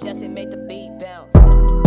Jesse made the beat bounce.